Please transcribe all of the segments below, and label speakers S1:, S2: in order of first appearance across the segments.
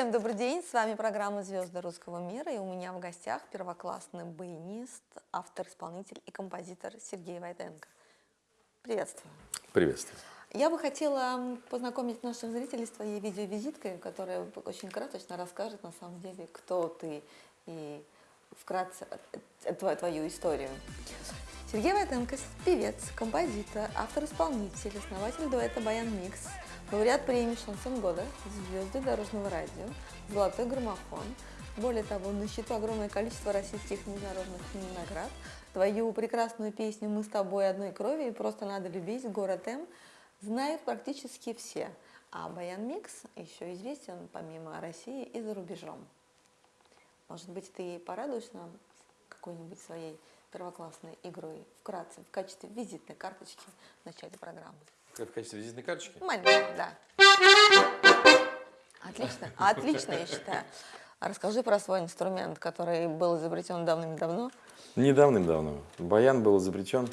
S1: Всем добрый день, с вами программа «Звезды русского мира» и у меня в гостях первоклассный баянист, автор-исполнитель и композитор Сергей Войтенко. Приветствую.
S2: Приветствую.
S1: Я бы хотела познакомить наших зрителей с твоей видеовизиткой, которая очень красочно расскажет на самом деле, кто ты и вкратце э, твою, твою историю. Сергей Войтенко – певец, композитор, автор-исполнитель, основатель дуэта «Баян Микс», Лауреат премии «Шансон года», звезды дорожного радио, золотой граммофон. Более того, на счету огромное количество российских международных наград. Твою прекрасную песню «Мы с тобой одной крови» и «Просто надо любить» город М знают практически все. А Баян Микс еще известен помимо России и за рубежом. Может быть, ты порадуешь нам какой-нибудь своей первоклассной игрой вкратце, в качестве визитной карточки в начале программы?
S2: Как в качестве визитной карточки?
S1: Маленькая, да. Отлично, отлично, я считаю. А расскажи про свой инструмент, который был изобретен давным-давно.
S2: Не давным-давно. Баян был изобретен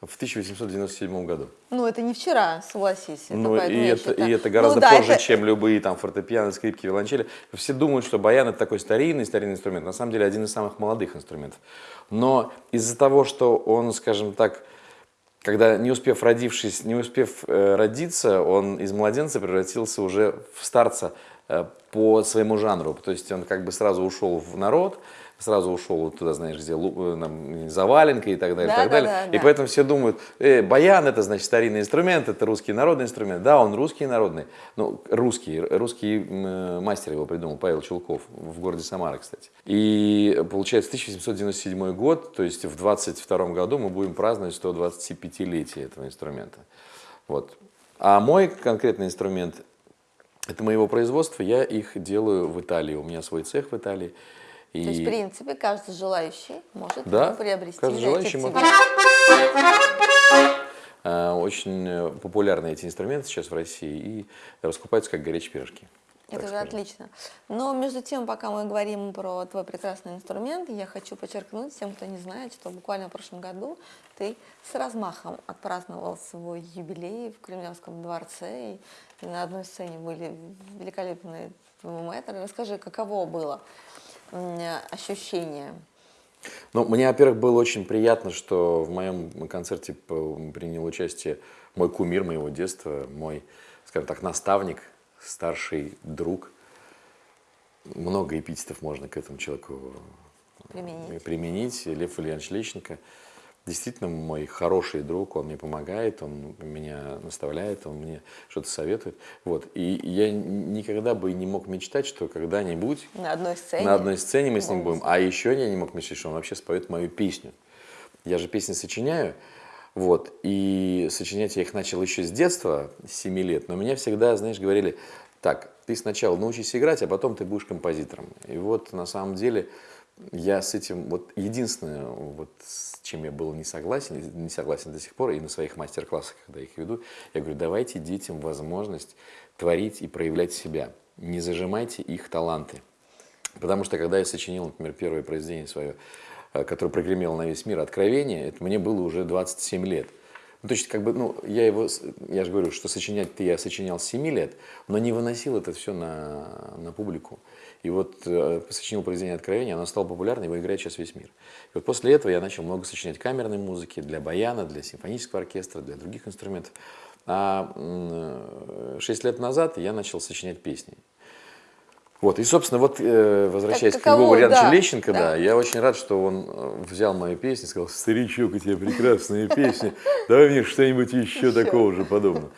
S2: в 1897 году.
S1: Ну, это не вчера, согласись.
S2: Это ну, и это, и это гораздо ну, да, позже, это... чем любые там фортепиано, скрипки, виолончели. Все думают, что баян это такой старинный, старинный инструмент. На самом деле один из самых молодых инструментов. Но из-за того, что он, скажем так, когда не успев родившись, не успев э, родиться, он из младенца превратился уже в старца э, по своему жанру. То есть он как бы сразу ушел в народ, сразу ушел туда, знаешь, где э, там, заваленка и так далее, да, и так да, далее. Да, и да. поэтому все думают, э, баян это значит старинный инструмент, это русский народный инструмент. Да, он русский народный, ну русский, русский э, мастер его придумал, Павел Чулков, в городе Самара, кстати. И получается 1797 год, то есть в 22 году мы будем праздновать 125-летие этого инструмента. Вот. А мой конкретный инструмент, это моего производства, я их делаю в Италии, у меня свой цех в Италии.
S1: И... То есть, в принципе, каждый желающий может да, приобрести.
S2: Каждый желающий может. А, очень э, популярны эти инструменты сейчас в России и раскупаются как горячие пирожки.
S1: Это же отлично. Но между тем, пока мы говорим про твой прекрасный инструмент, я хочу подчеркнуть всем, кто не знает, что буквально в прошлом году ты с размахом отпраздновал свой юбилей в Кремлевском дворце, и на одной сцене были великолепные мэтры. Расскажи, каково было ощущения?
S2: Ну, мне, во-первых, было очень приятно, что в моем концерте принял участие мой кумир моего детства, мой, скажем так, наставник, старший друг. Много эпитетов можно к этому человеку применить. применить. Лев Ильянович Лещенко – действительно мой хороший друг, он мне помогает, он меня наставляет, он мне что-то советует. Вот. И я никогда бы не мог мечтать, что когда-нибудь
S1: на одной сцене,
S2: на одной сцене мы с ним будем. А еще я не мог мечтать, что он вообще споет мою песню. Я же песни сочиняю, вот, и сочинять я их начал еще с детства, с 7 лет, но меня всегда, знаешь, говорили, так, ты сначала научись играть, а потом ты будешь композитором. И вот на самом деле я с этим, вот единственное, вот с чем я был не согласен, не согласен до сих пор, и на своих мастер-классах, когда их веду, я говорю, давайте детям возможность творить и проявлять себя, не зажимайте их таланты. Потому что когда я сочинил, например, первое произведение свое, э, которое прогремело на весь мир, «Откровение», это мне было уже 27 лет. Ну, то есть, как бы, ну, я его, я же говорю, что сочинять-то я сочинял с 7 лет, но не выносил это все на, на публику. И вот э, сочинил произведение «Откровения», оно стало популярным, его играет сейчас весь мир. И вот после этого я начал много сочинять камерной музыки для баяна, для симфонического оркестра, для других инструментов. А э, шесть лет назад я начал сочинять песни. Вот, и, собственно, вот, э, возвращаясь как, к Львову Ильяновичу да, Лещенко, да. да, я очень рад, что он э, взял мою песню и сказал, старичок, у тебя прекрасная песня, давай мне что-нибудь еще такого же подобного.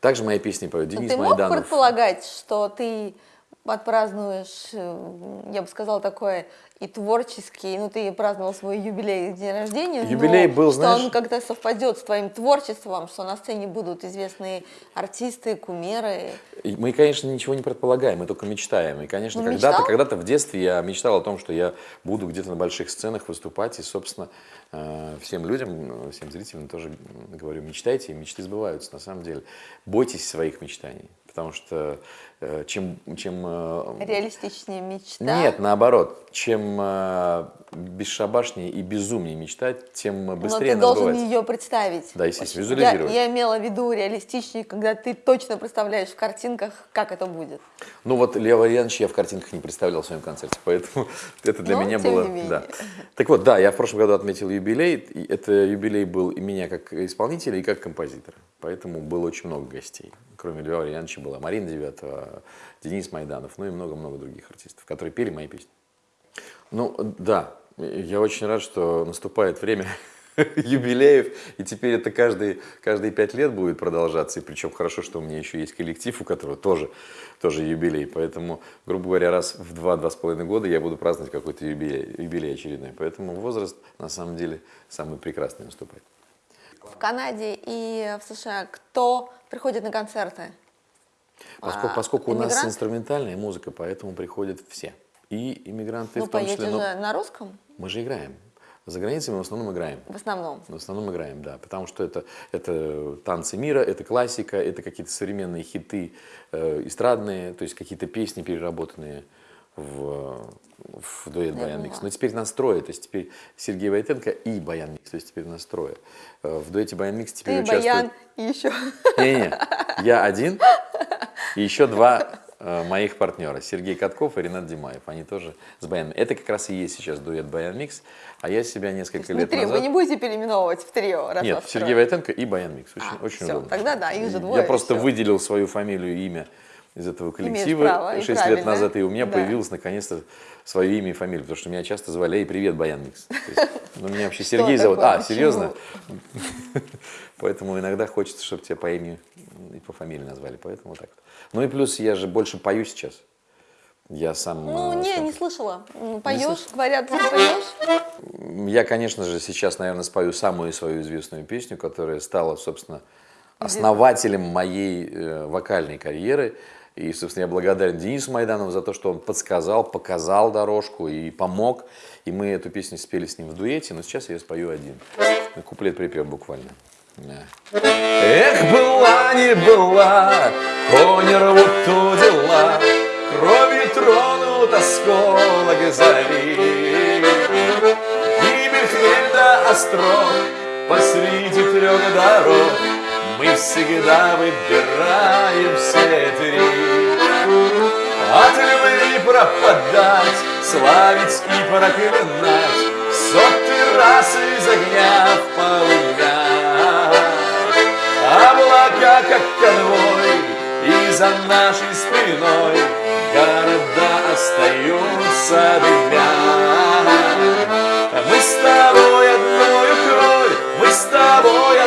S2: Также мои песни поют Денис Майданов.
S1: Ты мог предполагать, что ты отпразднуешь, э, я бы сказала, такое и творческий, ну ты праздновал свой юбилей, день рождения,
S2: юбилей но был,
S1: что знаешь... он когда совпадет с твоим творчеством, что на сцене будут известные артисты, кумиры.
S2: Мы, конечно, ничего не предполагаем, мы только мечтаем. И, конечно, ну, когда-то когда, -то, в детстве я мечтал о том, что я буду где-то на больших сценах выступать, и, собственно, э, всем людям, всем зрителям тоже говорю, мечтайте, и мечты сбываются на самом деле. Бойтесь своих мечтаний, потому что э, чем, чем э,
S1: Реалистичнее мечта.
S2: нет, наоборот, чем э, бесшабашнее и безумнее мечтать, тем
S1: Но
S2: быстрее
S1: ты
S2: она
S1: должен
S2: сбывается.
S1: ее представить.
S2: Да, естественно, визуализировать.
S1: Я, я имела в виду реалистичнее, когда ты точно представляешь в картинках, как это будет.
S2: Ну вот Лео Ильянович я в картинках не представлял в своем концерте, поэтому это для
S1: Но,
S2: меня
S1: тем
S2: было... Да. Так вот, да, я в прошлом году отметил юбилей. и Это юбилей был и меня как исполнителя, и как композитора. Поэтому было очень много гостей. Кроме Льва Ильяновича была Марина Девятова, Денис Майданов, ну и много-много других артистов, которые пели мои песни. Ну, да, я очень рад, что наступает время юбилеев, и теперь это каждые, каждые пять лет будет продолжаться, и причем хорошо, что у меня еще есть коллектив, у которого тоже, тоже юбилей, поэтому, грубо говоря, раз в два-два с половиной года я буду праздновать какой-то юбилей, юбилей очередной, поэтому возраст на самом деле самый прекрасный наступает.
S1: В Канаде и в США кто приходит на концерты?
S2: Поскольку,
S1: А,
S2: поскольку у нас инструментальная музыка, поэтому приходят все. И иммигранты
S1: Ну,
S2: в том числе.
S1: же на русском
S2: мы же играем. За границей мы в основном играем.
S1: в основном.
S2: В основном играем, да, потому что это, это танцы мира, это классика, это какие-то современные хиты э, эстрадные, то есть какие-то песни переработанные в, в дуэт
S1: Я
S2: Баян Микс. Но теперь нас трое, то есть теперь Сергей Войтенко и Баян Микс, то есть теперь нас трое. Э, В дуэте Баян Микс теперь
S1: Ты,
S2: участвует...
S1: Баян и еще.
S2: Не-не, я один и еще два э, моих партнера, Сергей Катков и Ренат Димаев. Они тоже с Баяном. Это как раз и есть сейчас дуэт Баян Микс, а я себя несколько
S1: Не
S2: лет
S1: трио,
S2: назад...
S1: вы не будете переименовывать в трио, раз
S2: Нет, Сергей. Войтенко и Баян Микс. Очень,
S1: А,
S2: очень
S1: всё,
S2: удобно.
S1: тогда да, их же двое,
S2: Я просто
S1: всё.
S2: выделил свою фамилию и имя из этого коллектива
S1: право,
S2: 6 лет назад, и у меня
S1: Да.
S2: появилось наконец-то свое имя и фамилия, потому что меня часто звали «Эй, привет, Баян Микс». Ну, меня вообще Сергей зовут. А, серьезно? Поэтому иногда хочется, чтобы тебя по имени и по фамилии назвали, поэтому так. Ну и плюс я же больше пою сейчас. Я сам...
S1: Ну,
S2: э,
S1: не, не слышала. Поешь, говорят, ты поешь.
S2: Я, конечно же, сейчас, наверное, спою самую свою известную песню, которая стала, собственно, основателем моей э, вокальной карьеры. И, собственно, я благодарен Денису Майданову за то, что он подсказал, показал дорожку и помог. И мы эту песню спели с ним в дуэте, но сейчас я спою один. Куплет-припев буквально. Эх, была не была, кони рвут то дела, Кровью тронут осколок зари. Гибель хмель да остров посреди трех дорог Мы всегда выбираем все три От любви пропадать, славить и проклинать в Сотый раз из огня в полымя Облака, как конвой, и за нашей спиной Города остаются дымя. Мы с тобой одною кровь, мы с тобой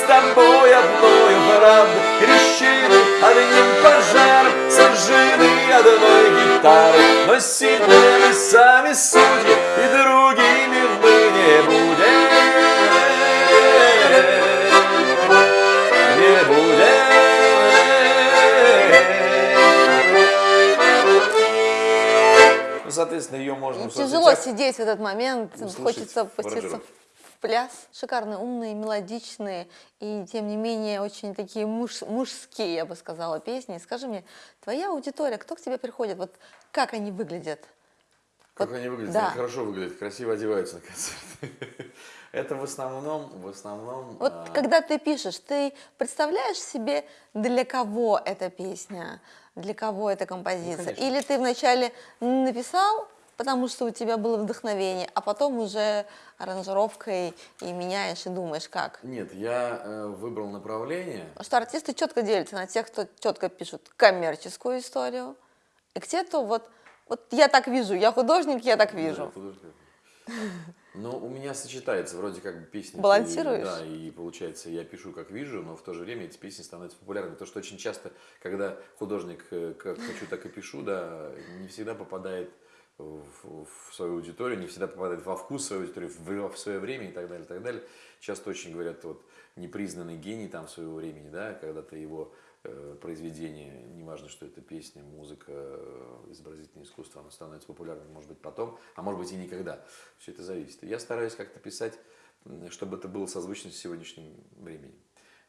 S2: с тобой одною правду Крещены одним пожаром, сожжены одной гитарой Но сильны мы сами судьи, и другими мы не будем. Не будем. Ну, соответственно, ее можно в
S1: Тяжело сидеть в этот момент, хочется
S2: в
S1: пуститься
S2: аранжировке.
S1: в пляс. Шикарные, умные, мелодичные и, тем не менее, очень такие муж- мужские, я бы сказала, песни. Скажи мне, твоя аудитория, кто к тебе приходит, вот как они выглядят?
S2: Как
S1: Вот,
S2: они выглядят?
S1: да.
S2: Они хорошо выглядят, красиво одеваются на концерты. Это в основном, в основном...
S1: Вот
S2: а,
S1: когда ты пишешь, ты представляешь себе, для кого эта песня, для кого эта композиция?
S2: Ну, конечно.
S1: Или ты вначале написал, потому что у тебя было вдохновение, а потом уже аранжировкой и меняешь, и думаешь, как?
S2: Нет, я э, выбрал направление.
S1: Что артисты четко делятся на тех, кто четко пишут коммерческую историю, и кто вот, вот я так вижу, я художник, я так
S2: Да,
S1: вижу.
S2: художник. Но у меня сочетается вроде как бы песни.
S1: Балансируешь?
S2: Да, и получается, я пишу как вижу, но в то же время эти песни становятся популярными. То, что очень часто, когда художник э, как хочу, так и пишу, да, не всегда попадает в, свою аудиторию, не всегда попадает во вкус своей аудитории, в, в свое время и так далее, и так далее. Часто очень говорят, вот, непризнанный гений там своего времени, да, когда-то его э, произведение, неважно, что это песня, музыка, э, изобразительное искусство, оно становится популярным, может быть, потом, а может быть и никогда. Все это зависит. Я стараюсь как-то писать, чтобы это было созвучно с сегодняшним временем.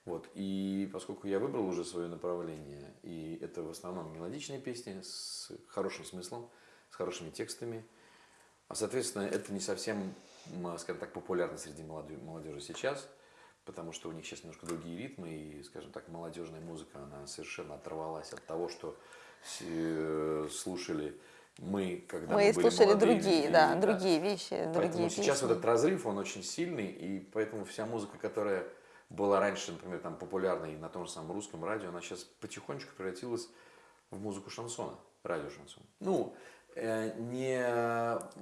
S2: Вот. И поскольку я выбрал уже свое направление, и это в основном мелодичные песни с хорошим смыслом, с хорошими текстами, а соответственно это не совсем, м, скажем так, популярно среди молоде- молодежи сейчас, потому что у них сейчас немножко другие ритмы, и, скажем так, молодежная музыка, она совершенно оторвалась от того, что э, слушали мы, когда мы,
S1: Мы
S2: были
S1: слушали
S2: молодые
S1: другие,
S2: люди,
S1: да, другие вещи,
S2: Поэтому
S1: другие
S2: сейчас
S1: песни.
S2: вот этот разрыв, он очень сильный, и поэтому вся музыка, которая была раньше, например, там популярной на том же самом русском радио, она сейчас потихонечку превратилась в музыку шансона, радио шансон. Ну, э, не,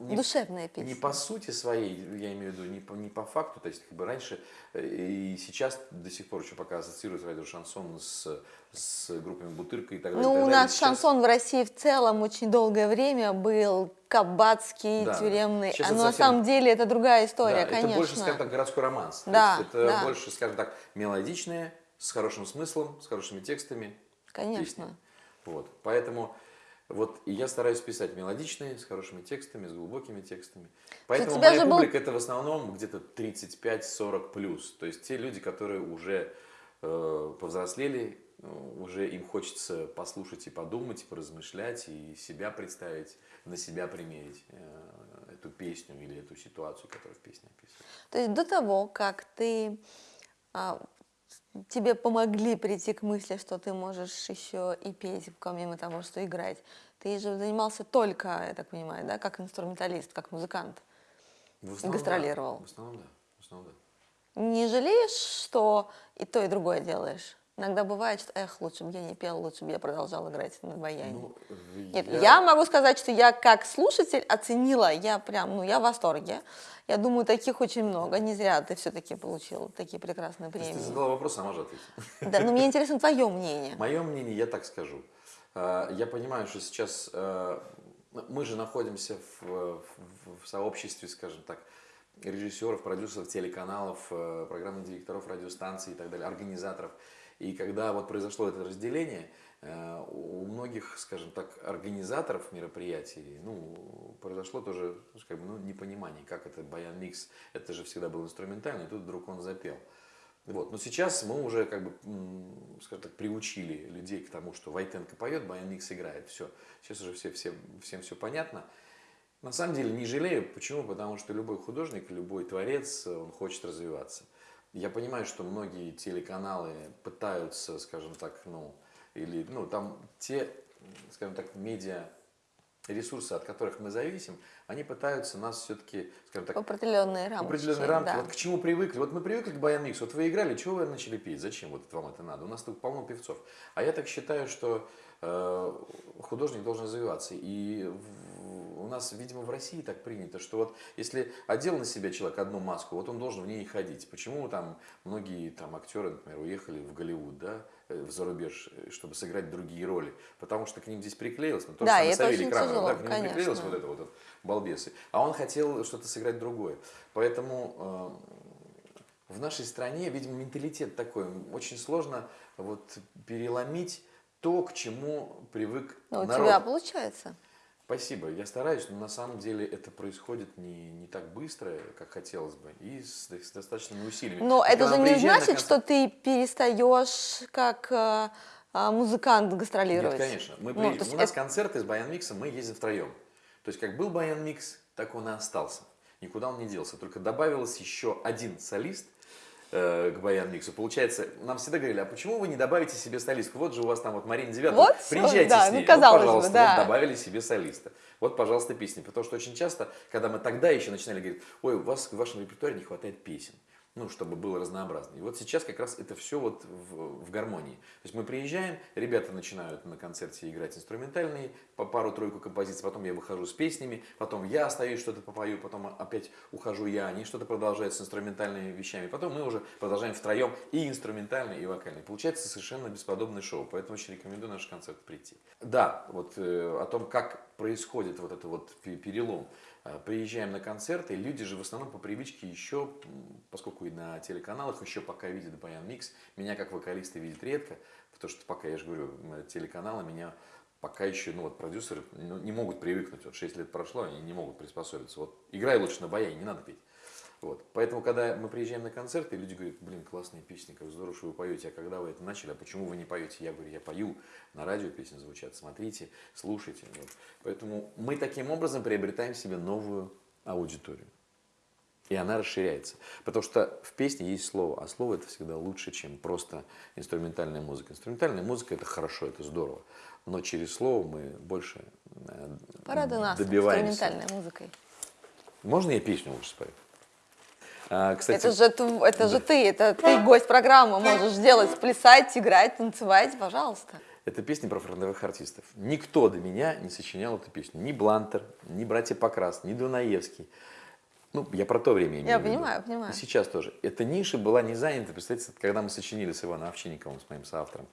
S2: не,
S1: Душевные
S2: не
S1: песни.
S2: по сути своей, я имею в виду, не по, не по факту, то есть как бы раньше э, и сейчас до сих пор еще пока ассоциируют радио шансон с, с группами Бутырка и так далее.
S1: Ну,
S2: так
S1: у нас
S2: Сейчас-
S1: шансон в России в целом очень долгое время был кабацкий,
S2: Да,
S1: тюремный. А, но на
S2: совсем-
S1: самом деле это другая история,
S2: Да,
S1: конечно.
S2: Это больше, скажем так, городской романс.
S1: Да,
S2: это
S1: да.
S2: больше, скажем так, мелодичные, с хорошим смыслом, с хорошими текстами.
S1: Конечно.
S2: песни. Вот. Поэтому вот и я стараюсь писать мелодичные, с хорошими текстами, с глубокими текстами. Поэтому
S1: тебя
S2: моя
S1: же был-
S2: публика это в основном где-то 35-40 плюс. То есть те люди, которые уже э, повзрослели, э, уже им хочется послушать и подумать, и поразмышлять, и себя представить, на себя примерить э, эту песню или эту ситуацию, которая в песне описывается.
S1: То есть до того, как ты а, тебе помогли прийти к мысли, что ты можешь еще и петь, помимо того, что играть, ты же занимался только, я так понимаю, да, как инструменталист, как музыкант.
S2: В основном,
S1: Гастролировал.
S2: Да. В основном, да. В основном, да.
S1: Не жалеешь, что и то, и другое делаешь? Иногда бывает, что, эх, лучше бы я не пел, лучше бы я продолжал играть на баяне.
S2: Ну,
S1: Нет, я... могу сказать, что я как слушатель оценила, я прям, ну, я в восторге. Я думаю, таких очень много. Не зря ты все-таки получил такие прекрасные
S2: есть Ты
S1: премии.
S2: задала вопрос, сама же ответила.
S1: Да, но мне интересно твое мнение.
S2: Мое мнение, я так скажу. Э, Я понимаю, что сейчас э, мы же находимся в, в- в сообществе, скажем так, режиссеров, продюсеров, телеканалов, э, программных директоров радиостанций и так далее, организаторов. И когда вот произошло это разделение, э, у многих, скажем так, организаторов мероприятий, ну, произошло тоже, как бы, ну, непонимание, как это баян микс, это же всегда был инструментальный, и тут вдруг он запел. Вот. Но сейчас мы уже, как бы, скажем так, приучили людей к тому, что Войтенко поет, Баян Микс играет. Все. Сейчас уже все, все, всем все понятно. На самом деле не жалею. Почему? Потому что любой художник, любой творец, он хочет развиваться. Я понимаю, что многие телеканалы пытаются, скажем так, ну, или, ну, там те, скажем так, медиа ресурсы, от которых мы зависим, они пытаются нас все-таки, скажем так,
S1: определенные рамки.
S2: определенные рамки.
S1: да.
S2: Вот к чему привыкли. Вот мы привыкли к Баян Миксу. Вот вы играли, чего вы начали петь? Зачем вот вам это надо? У нас тут полно певцов. А я так считаю, что э, художник должен развиваться. И у нас, видимо, в России так принято, что вот если одел на себя человек одну маску, вот он должен в ней и ходить. Почему там многие там актеры, например, уехали в Голливуд, да, э, в зарубеж, э, чтобы сыграть другие роли? Потому что к ним здесь приклеилось. Ну, то
S1: Да, и это
S2: Савелий Крамер, да, к приклеилось
S1: конечно.
S2: вот это вот, вот балбесы. А он хотел что-то сыграть другое. Поэтому э, в нашей стране, видимо, менталитет такой. Очень сложно вот переломить то, к чему привык
S1: Ну, у
S2: народ.
S1: тебя получается.
S2: Спасибо, я стараюсь, но на самом деле это происходит не, не так быстро, как хотелось бы, и с, с достаточными усилиями.
S1: Но
S2: И
S1: это
S2: когда
S1: же не значит, что
S2: концерт-
S1: ты перестаешь как э, а, музыкант гастролировать.
S2: Нет, конечно. Мы
S1: Ну, есть
S2: У нас
S1: это-
S2: концерты с Баян Миксом, мы ездим втроем. То есть как был Баян Микс, так он и остался. Никуда он не делся. Только добавилось еще один солист э, к Баян Миксу. Получается, нам всегда говорили, а почему вы не добавите себе солистку? Вот же у вас там вот Марина Девятова,
S1: Вот
S2: приезжайте
S1: да,
S2: с ней.
S1: ну, казалось
S2: вот, пожалуйста,
S1: бы, да.
S2: вот добавили себе солиста. Вот, пожалуйста, песни. Потому что очень часто, когда мы тогда еще начинали говорить, ой, у вас в вашем репертуаре не хватает песен. Ну, чтобы было разнообразно. И вот сейчас как раз это все вот в, в гармонии. То есть мы приезжаем, ребята начинают на концерте играть инструментальные, по пару-тройку композиций, потом я выхожу с песнями, потом я остаюсь, что-то попою, потом опять ухожу я, они что-то продолжают с инструментальными вещами, потом мы уже продолжаем втроем и инструментальный, и вокальный. Получается совершенно бесподобное шоу, поэтому очень рекомендую на наш концерт прийти. Да, вот э, о том, как происходит вот это вот пе- перелом. Э, Приезжаем на концерты, люди же в основном по привычке еще, м, поскольку и на телеканалах еще пока видят Баян Микс, меня как вокалиста видят редко, потому что пока, я же говорю, телеканалы меня пока еще, ну вот продюсеры ну, не могут привыкнуть, вот 6 лет прошло, они не могут приспособиться. Вот играй лучше на баяне, не надо петь. Вот. Поэтому, когда мы приезжаем на концерты, люди говорят, блин, классные песни, как здорово, что вы поете, а когда вы это начали, а почему вы не поете? Я говорю, я пою, на радио песни звучат, смотрите, слушайте. Вот. Поэтому мы таким образом приобретаем себе новую аудиторию. И она расширяется. Потому что в песне есть слово, а слово это всегда лучше, чем просто инструментальная музыка. Инструментальная музыка это хорошо, это здорово. Но через слово мы больше э,
S1: Порадуй нас
S2: добиваемся.
S1: инструментальной музыкой.
S2: Можно я песню лучше спою? А, кстати,
S1: Это же, это же ты, это ты гость программы, можешь делать, плясать, играть, танцевать, пожалуйста.
S2: Это песня про фронтовых артистов. Никто до меня не сочинял эту песню. Ни Блантер, ни братья Покрас, ни Дунаевский. Ну, я про то время имею
S1: Я понимаю, понимаю.
S2: И сейчас тоже. Эта ниша была не занята. Представьте, когда мы сочинили с Иваном Овчинниковым, с моим соавтором,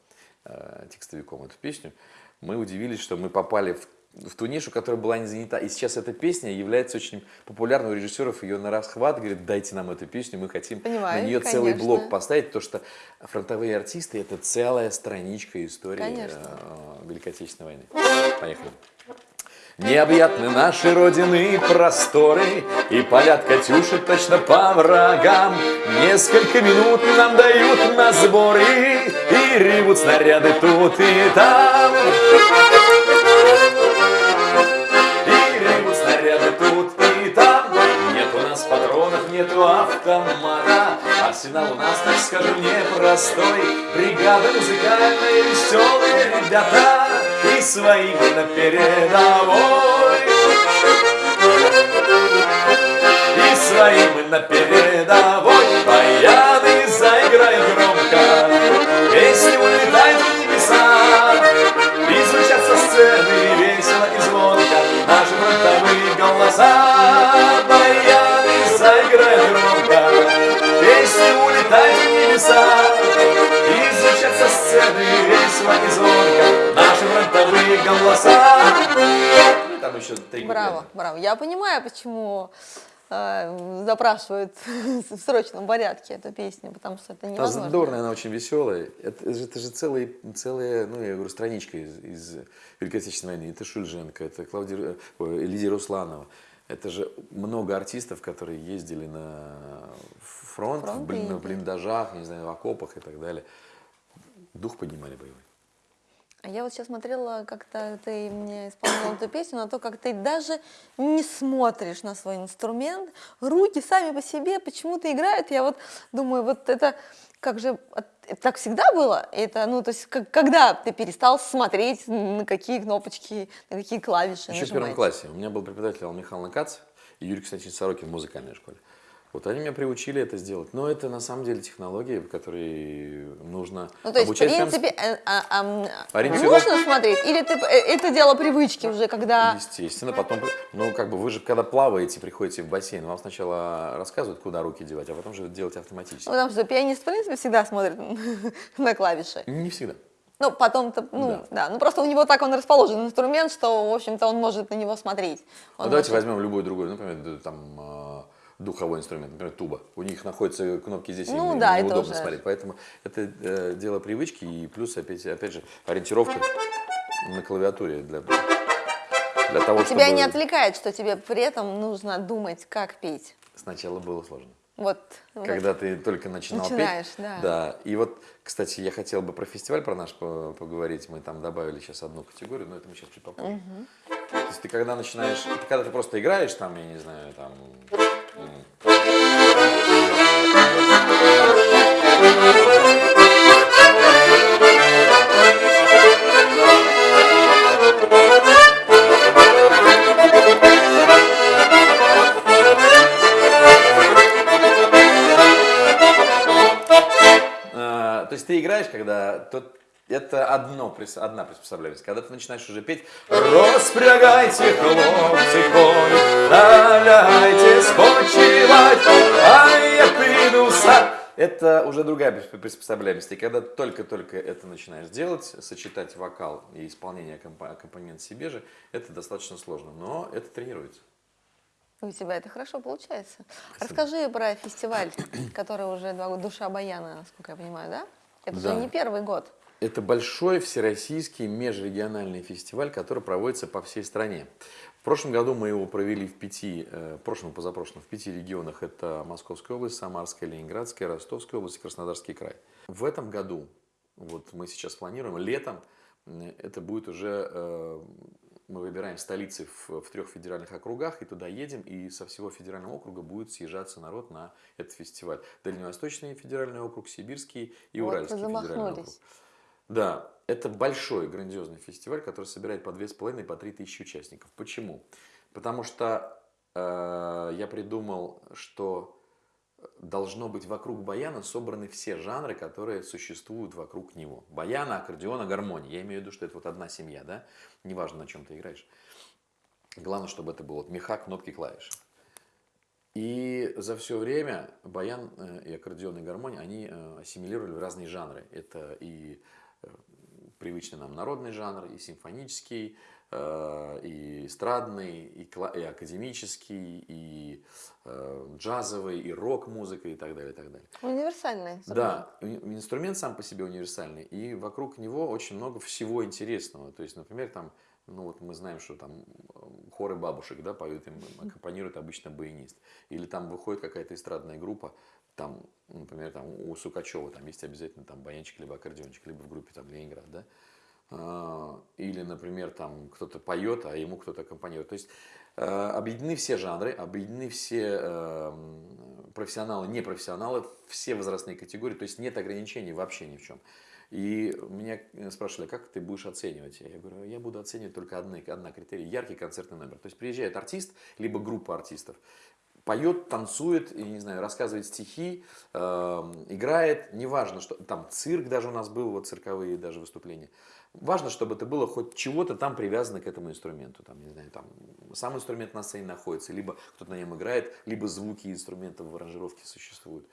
S2: э, текстовиком эту песню, мы удивились, что мы попали в, в ту нишу, которая была не занята. И сейчас эта песня является очень популярной у режиссеров. Ее на расхват говорят, дайте нам эту песню, мы хотим
S1: Понимаю,
S2: на нее целый
S1: конечно.
S2: блок поставить, потому что фронтовые артисты – это целая страничка истории
S1: Конечно.
S2: э, Великой Отечественной войны. Поехали. Необъятны наши родины просторы, И полят Катюши точно по врагам. Несколько минут нам дают на сборы, И ревут снаряды тут и там. И ревут снаряды тут и там. Нет у нас патронов, нету автомата. Арсенал у нас, так скажу, непростой. Бригада музыкальная, веселые ребята. И свои мы на передовой. И свои мы на передовой. Баяны заиграют громко. Песни улетают в небеса. И звучат со сцены еще три
S1: Браво,
S2: куплета.
S1: браво. Я понимаю, почему э, запрашивают в срочном порядке эту песню, потому что это
S2: Она
S1: невозможно.
S2: задорная, она очень веселая. Это, же- это же целая, целая, ну, я говорю, страничка из, из Великой Отечественной войны. Это Шульженко, это Клавдия, ой, Лидия Русланова. Это же много артистов, которые ездили на фронт,
S1: Фронт
S2: в, блин-
S1: и-
S2: в блиндажах, не знаю, в окопах и так далее. Дух поднимали боевой.
S1: А я вот сейчас смотрела, как-то ты мне исполнила эту песню, на то, как ты даже не смотришь на свой инструмент, руки сами по себе почему-то играют. Я вот думаю, вот это как же это так всегда было? Это, ну, то есть, как- когда ты перестал смотреть, на какие кнопочки, на какие клавиши
S2: Еще в первом
S1: нажимать?
S2: классе. У меня был преподаватель Алла Михайловна Кац и Юрий Константинович Сорокин в музыкальной школе. Вот они меня приучили это сделать. Но это на самом деле технологии, которые нужно
S1: Ну, то есть, в
S2: обучать прям с-
S1: принципе, э, а, а,
S2: Ориентировок-
S1: нужно смотреть, или ты, э, это дело привычки уже, когда...
S2: Естественно, потом, ну, как бы вы же, когда плаваете, приходите в бассейн, вам сначала рассказывают, куда руки девать, а потом же это делать автоматически.
S1: Ну, Потому что пианист, в принципе, всегда смотрит на клавиши.
S2: Не всегда.
S1: Ну, потом-то, ну, да. ну просто у него так он расположен инструмент, что, в общем-то, он может на него смотреть.
S2: Ну,
S1: Он
S2: давайте
S1: может-
S2: возьмем любой другой, например, там, э, духовой инструмент, например, туба. У них находятся кнопки здесь,
S1: Ну
S2: им
S1: да,
S2: неудобно
S1: уже-
S2: смотреть. Поэтому это э, дело привычки и плюс, опять, опять же, ориентировка на клавиатуре для, для того, чтобы...
S1: Тебя не отвлекает, что тебе при этом нужно думать, как петь.
S2: Сначала было сложно.
S1: Вот. вот.
S2: Когда ты только начинал
S1: Начинаешь,
S2: петь.
S1: да.
S2: Да. И вот, кстати, я хотел бы про фестиваль про наш по- поговорить. Мы там добавили сейчас одну категорию, но это мы сейчас чуть попозже. То есть ты когда начинаешь, когда ты просто играешь там, я не знаю, там. А, то есть ты играешь, когда то это одно, одна приспособляемость. Когда ты начинаешь уже петь «Распрягайте, хлопцы, конь, наляйте спочивать, а я приду в сад». Это уже другая прис- приспособляемость. И когда только-только это начинаешь делать, сочетать вокал и исполнение аккомпа- аккомпанемент себе же, это достаточно сложно. Но это тренируется.
S1: У тебя это хорошо получается. Расскажи про фестиваль, который уже два года, «Душа Баяна», насколько я понимаю, да? Это
S2: Да.
S1: же не первый год.
S2: Это большой всероссийский межрегиональный фестиваль, который проводится по всей стране. В прошлом году мы его провели в пяти, э, в прошлом позапрошлом, в пяти регионах. Это Московская область, Самарская, Ленинградская, Ростовская область и Краснодарский край. В этом году, вот мы сейчас планируем, летом, это будет уже, э, мы выбираем столицы в, в трех федеральных округах, и туда едем, и со всего федерального округа будет съезжаться народ на этот фестиваль. Дальневосточный федеральный округ, Сибирский и
S1: Вот
S2: Уральский федеральный округ. Да, это большой, грандиозный фестиваль, который собирает по 2,5 по 3 тысячи участников. Почему? Потому что э, я придумал, что должно быть вокруг баяна собраны все жанры, которые существуют вокруг него. Баяна, аккордеона, гармония. Я имею в виду, что это вот одна семья, да? Неважно, на чем ты играешь. Главное, чтобы это было вот меха, кнопки, клавиши. И за все время баян э, и аккордеон и гармония, они э, ассимилировали разные жанры. Это и привычный нам народный жанр, и симфонический, э, и эстрадный, и, и академический, и э, джазовый, и рок-музыка, и так далее, и так далее.
S1: Универсальный.
S2: Да, инструмент сам по себе универсальный, и вокруг него очень много всего интересного. То есть, например, там, ну вот мы знаем, что там э, хоры бабушек, да, поют, им аккомпанирует обычно баянист. Или там выходит какая-то эстрадная группа, там, например, там у Сукачева там есть обязательно там баянчик, либо аккордеончик, либо в группе там Ленинград, да. А, Или, например, там кто-то поет, а ему кто-то аккомпанирует. То есть э, объединены все жанры, объединены все э, профессионалы, непрофессионалы, все возрастные категории, то есть нет ограничений вообще ни в чем. И меня спрашивали, как ты будешь оценивать? Я говорю, я буду оценивать только одни, одна критерий, яркий концертный номер. То есть приезжает артист, либо группа артистов, поет, танцует, и, не знаю, рассказывает стихи, э, играет, неважно, что там цирк даже у нас был, вот цирковые даже выступления. Важно, чтобы это было хоть чего-то там привязано к этому инструменту. Там, не знаю, там сам инструмент на сцене находится, либо кто-то на нем играет, либо звуки инструментов в аранжировке существуют.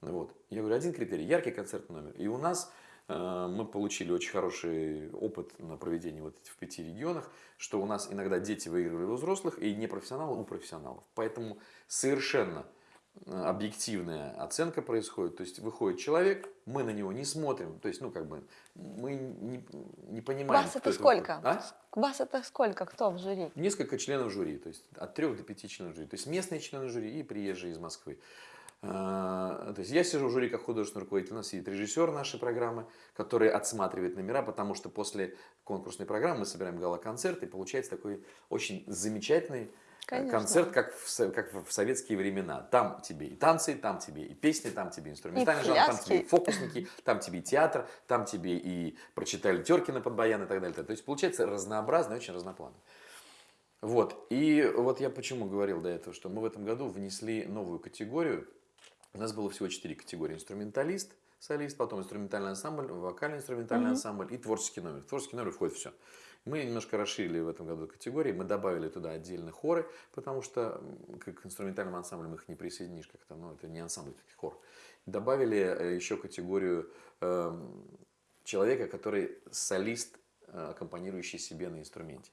S2: Вот. Я говорю, один критерий, яркий концертный номер. И у нас мы получили очень хороший опыт на проведении вот этих в пяти регионах, что у нас иногда дети выигрывали у взрослых и непрофессионалы у профессионалов. Поэтому совершенно э, объективная оценка происходит. То есть выходит человек, мы на него не смотрим. То есть, ну, как бы, мы не, не понимаем.
S1: Вас это
S2: выходит.
S1: сколько?
S2: А?
S1: Вас это сколько? Кто в жюри?
S2: Несколько членов жюри, то есть от трех до пяти членов жюри. То есть местные члены жюри и приезжие из Москвы. А, То есть я сижу в жюри как художественный руководитель, у нас сидит режиссер нашей программы, который отсматривает номера, потому что после конкурсной программы мы собираем гала-концерт, и получается такой очень замечательный э,
S1: Конечно.
S2: концерт, как в, как в советские времена. Там тебе и танцы, там тебе и песни, там тебе инструментальный жанр, там тебе и фокусники, там тебе и театр, там тебе и прочитали Теркина под баян и так далее. То есть получается разнообразно, очень разнопланово. Вот. И вот я почему говорил до этого, что мы в этом году внесли новую категорию. У нас было всего четыре категории. Инструменталист, солист, потом инструментальный ансамбль, вокально-инструментальный ансамбль и творческий номер. В творческий номер входит все. Мы немножко расширили в этом году категории, мы добавили туда отдельно хоры, потому что к инструментальным ансамблям их не присоединишь как-то, ну это не ансамбль, это хор. Добавили э, еще категорию эм, человека, который солист, э, аккомпанирующий себе на инструменте.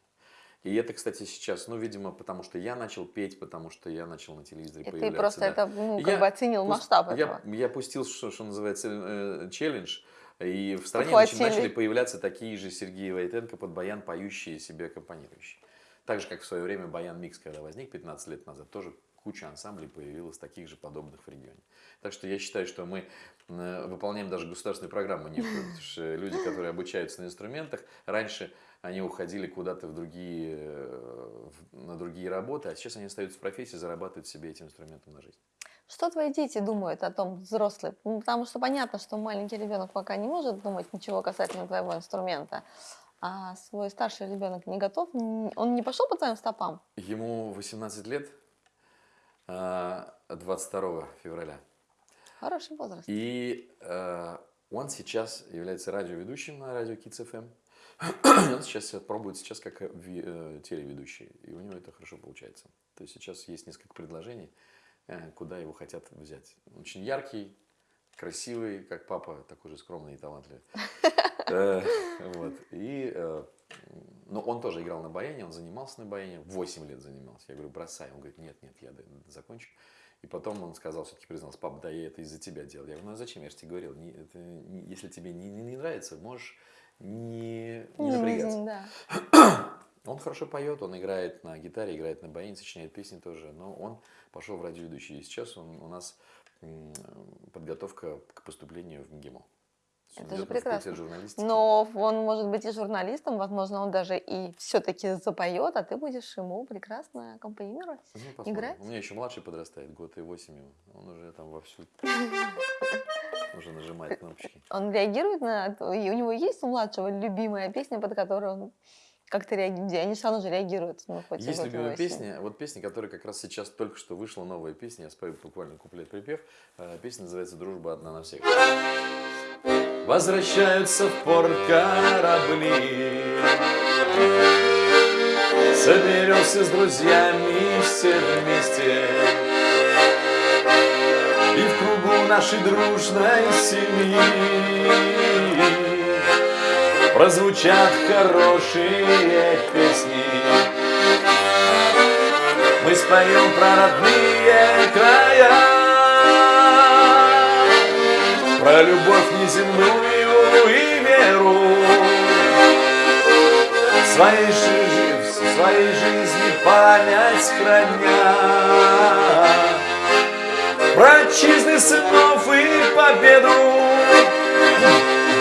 S2: И это, кстати, сейчас, ну, видимо, потому что я начал петь, потому что я начал на телевизоре
S1: И ты
S2: появляться.
S1: просто
S2: да.
S1: это, ну, как
S2: Я
S1: бы оценил
S2: пус-
S1: масштаб
S2: я,
S1: этого.
S2: Я пустил, что, что называется, э, челлендж. И в стране
S1: Ухватили.
S2: нач- начали появляться такие же Сергеи Войтенко под баян, поющие себе аккомпанирующие. Так же, как в свое время баян микс, когда возник 15 лет назад, тоже куча ансамблей появилась таких же подобных в регионе. Так что я считаю, что мы э, выполняем даже государственную программу некую, потому что люди, которые обучаются на инструментах, раньше они уходили куда-то в другие, э, на другие работы, а сейчас они остаются в профессии, зарабатывают себе этим инструментом на жизнь.
S1: Что твои дети думают о том, взрослые? Ну, потому что понятно, что маленький ребенок пока не может думать ничего касательно твоего инструмента, а свой старший ребенок не готов, он не пошел по твоим стопам.
S2: Ему 18 лет, а, 22 февраля.
S1: Хороший возраст.
S2: И э, он сейчас является радиоведущим на радио Kids FM. Он сейчас пробует сейчас как э, э, телеведущий, и у него это хорошо получается. То есть сейчас есть несколько предложений, э, куда его хотят взять. Очень яркий, красивый, как папа, такой же скромный и талантливый. Вот. И, но он тоже играл на баяне, он занимался на баяне, 8 лет занимался. Я говорю, бросай. Он говорит, нет, нет, я закончу. И потом он сказал, все-таки признался, пап, да я это из-за тебя делал. Я говорю, ну а зачем, я же тебе говорил, не, это, не- если тебе не, не- не нравится, можешь не, не напрягаться.
S1: да.
S2: Он хорошо поет, он играет на гитаре, играет на баяне, сочиняет песни тоже, но он пошел в радиоведущий. И сейчас он, у нас подготовка к поступлению в МГИМО.
S1: Это же прекрасно. Но он может быть и журналистом, возможно, он даже и все-таки запоет, а ты будешь ему прекрасно аккомпанировать.
S2: Ну, посмотрим.
S1: играть?
S2: У меня еще младший подрастает, год и восемь ему. Он уже там вовсю уже нажимает кнопочки.
S1: Он реагирует на... это? И у него есть у младшего любимая песня, под которую он как-то реагирует? Они все равно же реагируют. Ну, хоть
S2: Есть любимая
S1: восемь.
S2: песня, вот песня, которая как раз сейчас только что вышла новая песня, я спою буквально куплет-припев. Э, Песня называется «Дружба одна на всех». Возвращаются в порт корабли Соберемся с друзьями все вместе нашей дружной семьи. Прозвучат хорошие песни. Мы споем про родные края. Про любовь неземную и веру. Своей, жи- своей жизни память храня Про отчизны сынов и победу.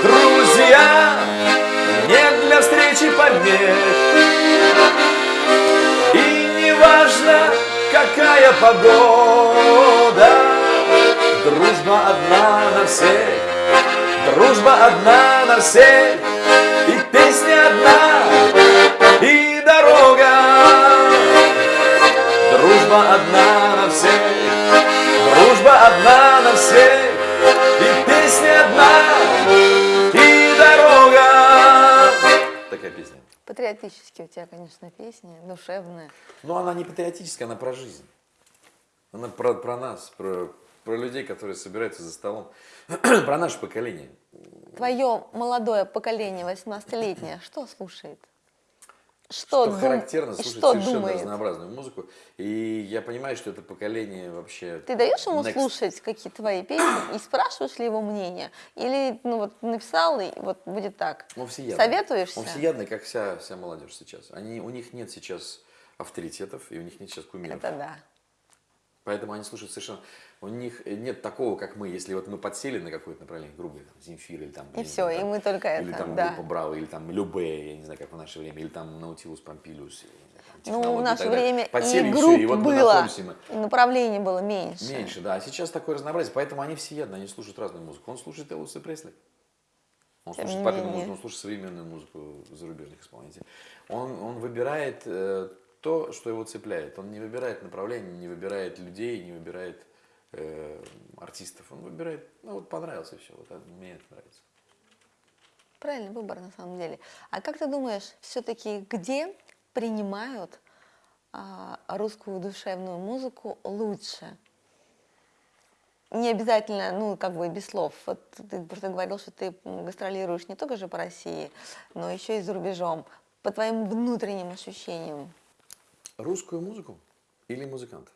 S2: Друзья, нет для встречи помех И не важно, какая погода. Дружба одна на всех. Дружба одна на всех. И песня одна И дорога. Дружба одна на всех одна на всех И песня одна И дорога Такая песня.
S1: Патриотические у тебя, конечно, песни, душевные.
S2: Но она не патриотическая, она про жизнь. Она про, про нас, про, про людей, которые собираются за столом. про наше поколение.
S1: Твое молодое поколение, 18-летнее, что слушает? Что,
S2: Что
S1: дум-
S2: характерно, слушать
S1: что
S2: совершенно
S1: думает?
S2: разнообразную музыку. И я понимаю, что это поколение вообще...
S1: Ты даешь ему
S2: next.
S1: слушать какие твои песни и спрашиваешь ли его мнение? Или ну вот написал и вот будет так?
S2: Он всеядный.
S1: Советуешься?
S2: Он всеядный, как вся, вся молодежь сейчас. Они, у них нет сейчас авторитетов, и у них нет сейчас кумиров.
S1: Это да.
S2: Поэтому они слушают совершенно... У них нет такого, как мы, если вот мы подсели на какое-то направление, грубо говоря, там, Земфир или там...
S1: И
S2: не
S1: всё,
S2: знаю,
S1: и
S2: там,
S1: мы только
S2: Или
S1: это,
S2: там
S1: да.
S2: группа Браво, или там Любе, я не знаю, как в наше время, или там Наутилус Помпилиус. знаю, там,
S1: Ну, в
S2: и
S1: наше время
S2: Подсели,
S1: и групп
S2: и вот мы
S1: было,
S2: мы-
S1: и направлений было меньше.
S2: Меньше, да. А сейчас такое разнообразие, поэтому они всеядны, они слушают разную музыку. Он слушает Элвиса Пресли. Он
S1: Тем
S2: слушает папину музыку, он слушает современную музыку зарубежных исполнителей. Он, он выбирает э, то, что его цепляет. Он не выбирает направление, не выбирает людей, не выбирает э, артистов. Он выбирает, ну вот понравился все, вот мне это нравится.
S1: Правильный выбор на самом деле. А как ты думаешь, все-таки где принимают а, русскую душевную музыку лучше? Не обязательно, ну, как бы без слов. Вот ты просто говорил, что ты гастролируешь не только же по России, но еще и за рубежом. По твоим внутренним ощущениям.
S2: Русскую музыку или музыкантов?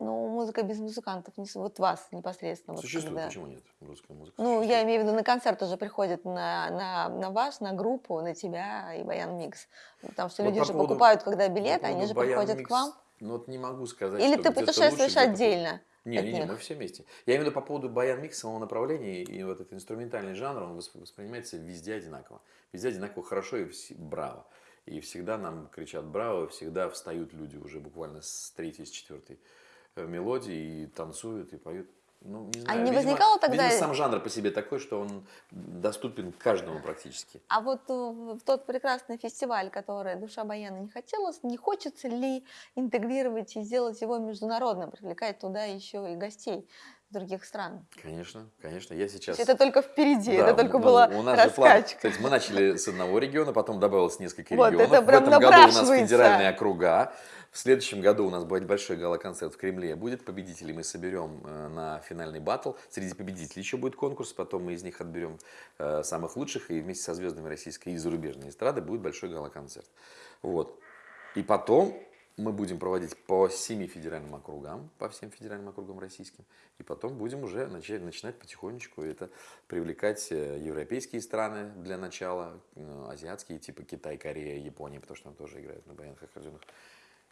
S1: Ну, музыка без музыкантов, не вот вас непосредственно. вот
S2: Существует,
S1: когда-
S2: почему нет? Русская музыка
S1: Ну, я имею в виду, на концерт уже приходят на, на, на вас, на группу, на тебя и Баян Микс. Потому что
S2: Вот
S1: люди
S2: по
S1: же
S2: поводу-
S1: покупают, когда билеты, они же
S2: Баян
S1: приходят к
S2: Микс,
S1: вам.
S2: Ну вот не могу сказать,
S1: Или ты путешествуешь
S2: лучше,
S1: отдельно
S2: Не,
S1: от
S2: не, не, мы все вместе. Я имею в виду по поводу баян микс самого направления и вот этот инструментальный жанр, он восп- воспринимается везде одинаково. Везде одинаково хорошо и вс- браво. И всегда нам кричат браво, всегда встают люди уже буквально с третьей, с четвертой мелодии и танцуют, и поют. Ну, не знаю,
S1: не
S2: видимо-
S1: возникало тогда-
S2: Видимо, сам жанр по себе такой, что он доступен каждому практически.
S1: А вот э, в тот прекрасный фестиваль, который «Душа Баяна» не хотелось, не хочется ли интегрировать и сделать его международным, привлекать туда еще и гостей других стран?
S2: Конечно, конечно. Я сейчас...
S1: это только впереди,
S2: Да,
S1: это только
S2: ну,
S1: была
S2: у нас же план-
S1: раскачка.
S2: то есть мы начали с одного региона, потом добавилось несколько
S1: Вот,
S2: регионов.
S1: это прям
S2: в этом году у нас федеральные округа. В следующем году у нас будет большой гала-концерт в Кремле. Будет победителей, мы соберем э, на финальный батл. Среди победителей еще будет конкурс, потом мы из них отберем э, самых лучших, и вместе со звездами российской и зарубежной эстрады будет большой гала-концерт. Вот. И потом мы будем проводить по семи федеральным округам, по всем федеральным округам российским, и потом будем уже начать, начинать потихонечку это привлекать э, европейские страны для начала, азиатские, типа Китай, Корея, Япония, потому что там тоже играют на баянах аккордеонах.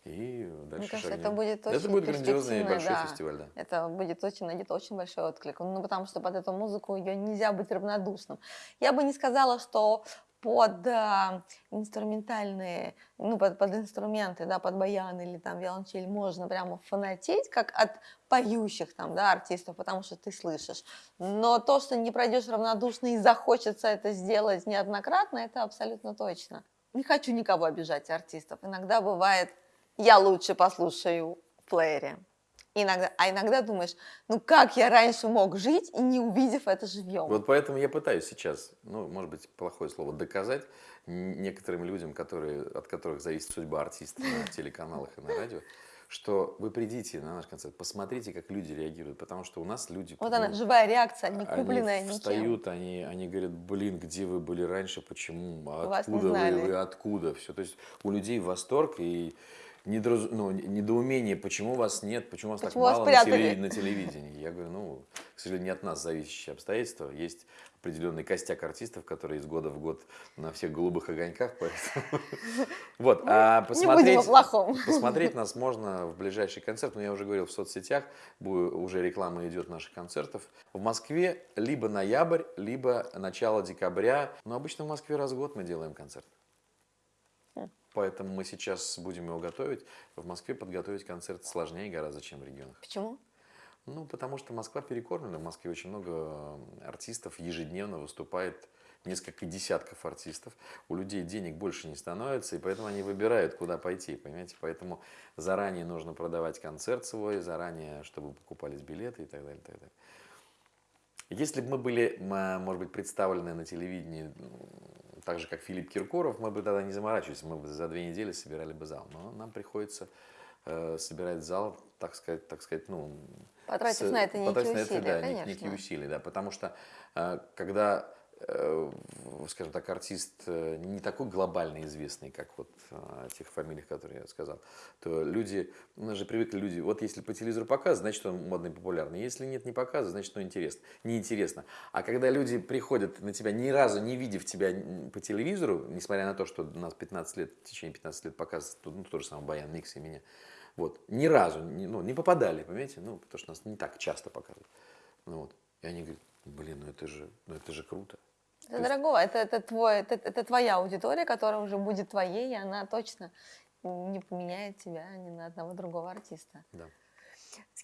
S2: И дальше
S1: Мне кажется,
S2: шагнем.
S1: это будет очень
S2: Это будет грандиозный и большой
S1: да.
S2: фестиваль, да.
S1: Это будет очень, найдет очень большой отклик. Ну, потому что под эту музыку ее нельзя быть равнодушным. Я бы не сказала, что под а, инструментальные, ну, под, под инструменты, да, под баян или там виолончель можно прямо фанатеть, как от поющих там, да, артистов, потому что ты слышишь. Но то, что не пройдешь равнодушно и захочется это сделать неоднократно, это абсолютно точно. Не хочу никого обижать артистов. Иногда бывает, я лучше послушаю в плеере. Иногда, а иногда думаешь, ну как я раньше мог жить, и не увидев это живьем?
S2: Вот поэтому я пытаюсь сейчас, ну, может быть, плохое слово, доказать некоторым людям, которые, от которых зависит судьба артиста на телеканалах и на радио, что вы придите на наш концерт, посмотрите, как люди реагируют, потому что у нас люди...
S1: Вот
S2: ну,
S1: она, живая реакция, не купленная
S2: они встают, они, они говорят, блин, где вы были раньше, почему, откуда вы, вы, откуда, все. То есть у людей восторг и недораз- ну, недоумение, почему вас нет, почему вас
S1: Почему
S2: так
S1: вас
S2: мало на,
S1: спрятали?
S2: теле- на телевидении. Я говорю, ну, к сожалению, не от нас зависящие обстоятельства. Есть определенный костяк артистов, которые из года в год на всех голубых огоньках. поэтому- Вот, а
S1: Ну, о
S2: посмотреть... Посмотреть нас можно в ближайший концерт, но я уже говорил в соцсетях, уже реклама идет наших концертов. В Москве либо ноябрь, либо начало декабря, но обычно в Москве раз в год мы делаем концерт. Поэтому мы сейчас будем его готовить. В Москве подготовить концерт сложнее гораздо, чем в регионах.
S1: Почему?
S2: Ну, потому что Москва перекормлена. В Москве очень много э, артистов ежедневно выступает несколько десятков артистов. У людей денег больше не становится, и поэтому они выбирают, куда пойти, понимаете? Поэтому заранее нужно продавать концерт свой, заранее, чтобы покупались билеты и так далее, и так далее. Если бы мы были, м, может быть, представлены на телевидении так же, как Филипп Киркоров, мы бы тогда не заморачивались, мы бы за две недели собирали бы зал. Но нам приходится э, собирать зал, так сказать, так сказать, ну...
S1: Потратив
S2: с-
S1: на это некие
S2: потратив на
S1: усилия,
S2: да,
S1: конечно.
S2: некие усилия, да, потому что э, когда, скажем так, артист э, не такой глобально известный, как вот э, тех фамилиях, которые я сказал, то люди, у нас же привыкли люди, вот если по телевизору показывают, значит он модный, популярный, если нет, не показывают, значит он интересно, неинтересно. А когда люди приходят на тебя, ни разу не видев тебя по телевизору, несмотря на то, что у нас 15 лет, в течение 15 лет показывают, ну, то же самое Баян, Микс и меня, вот, ни разу, ну, не попадали, понимаете, ну, потому что нас не так часто показывают. Ну, вот. И они говорят, блин, ну это же, ну это же круто.
S1: Это дорого, это, это, твой, это, это твоя аудитория, которая уже будет твоей, и она точно не поменяет тебя ни на одного другого артиста.
S2: Да.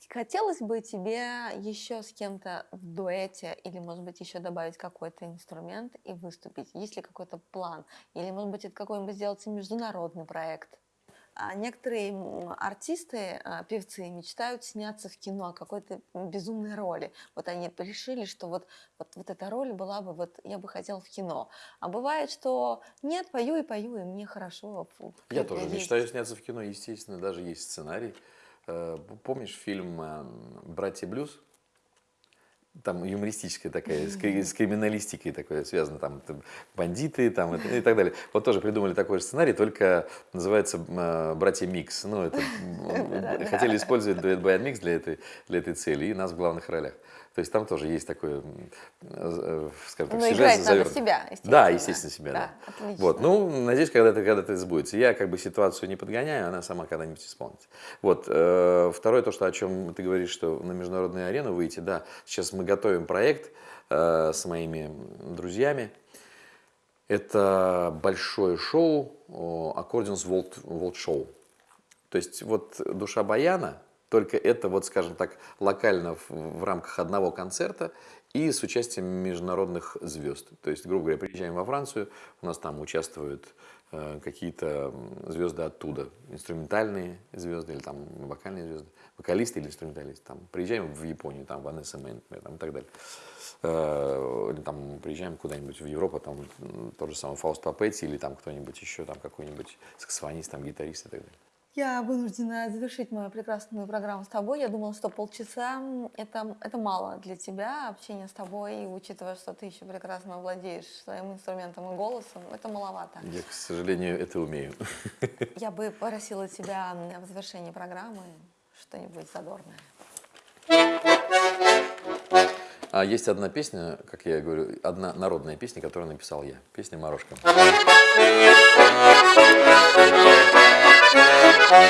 S1: Хотелось бы тебе еще с кем-то в дуэте или, может быть, еще добавить какой-то инструмент и выступить? Есть ли какой-то план? Или, может быть, это какой-нибудь сделать международный проект? А некоторые артисты, а, певцы мечтают сняться в кино о какой-то безумной роли. Вот они решили, что вот, вот, вот эта роль была бы, вот я бы хотел в кино. А бывает, что нет, пою и пою, и мне хорошо. фу,
S2: Я тоже
S1: есть.
S2: мечтаю сняться в кино, естественно, даже есть сценарий. Э, Помнишь фильм э, «Братья Блюз»? Там юмористическая такая, с, с криминалистикой такое связано, там там бандиты там, это- и так далее. Вот тоже придумали такой же сценарий, только называется э, «Братья Микс». Ну, это, хотели использовать дуэт Баян Микс для этой, для этой цели, и нас в главных ролях. То есть там тоже есть такой, м, э, скажем так,
S1: Ну,
S2: сюжет
S1: играть надо
S2: завернут.
S1: себя,
S2: Да, естественно, себя, да.
S1: Да, отлично.
S2: Вот, ну, надеюсь, когда-то когда сбудется. Я как бы ситуацию не подгоняю, она сама когда-нибудь исполнится. Вот, э, второе, то, что, о чем ты говоришь, что на международную арену выйти, да, сейчас мы готовим проект э, с моими друзьями. Это большое шоу, Accordions World, World Show. То есть вот душа баяна, только это вот, скажем так, локально в, в рамках одного концерта и с участием международных звезд. То есть, грубо говоря, приезжаем во Францию, у нас там участвуют э, какие-то звезды оттуда, инструментальные звезды или там вокальные звезды, вокалисты или инструменталисты. Там, приезжаем в Японию, там Ванесса Мэй, например, там, и так далее. Э, Или там приезжаем куда-нибудь в Европу, там тот же самый Фауст Папетти или там кто-нибудь еще, там какой-нибудь саксофонист, там гитарист и так далее.
S1: Я вынуждена завершить мою прекрасную программу с тобой. Я думала, что полчаса это, это мало для тебя, общение с тобой, и учитывая, что ты еще прекрасно владеешь своим инструментом и голосом, это маловато.
S2: Я, к сожалению, это умею.
S1: Я бы просила тебя в завершении программы что-нибудь задорное.
S2: А есть одна песня, как я говорю, одна народная песня, которую написал я. Песня «Морошка».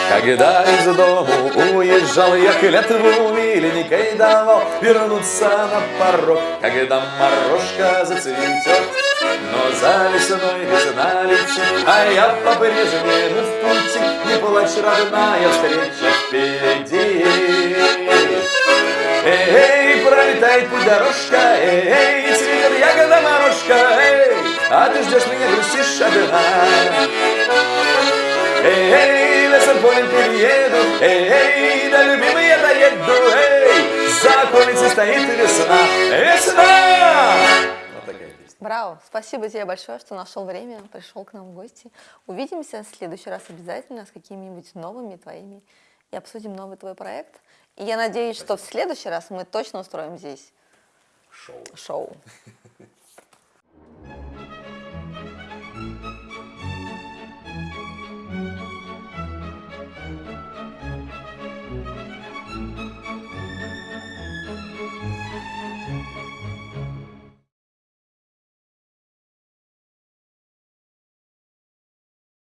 S2: Когда из дому уезжал я клятву миленькой давал Вернуться на порог, когда морожка зацветет Но за весной весна летит, а я по-прежнему в пути Не плачь, родная, встреча впереди Эй, пролетает путь дорожка, эй, цветет ягода морожка, эй, а ты ждешь меня, грустишь одна. Эй, лесом полем перееду, эй, да любимый я доеду, эй, за околицей стоит весна, весна! Вот такая песня.
S1: Браво! Спасибо тебе большое, что нашел время, пришел к нам в гости. Увидимся в следующий раз обязательно с какими-нибудь новыми твоими и обсудим новый твой проект. И я надеюсь, что в следующий раз мы точно устроим здесь
S2: Шоу.
S1: шоу.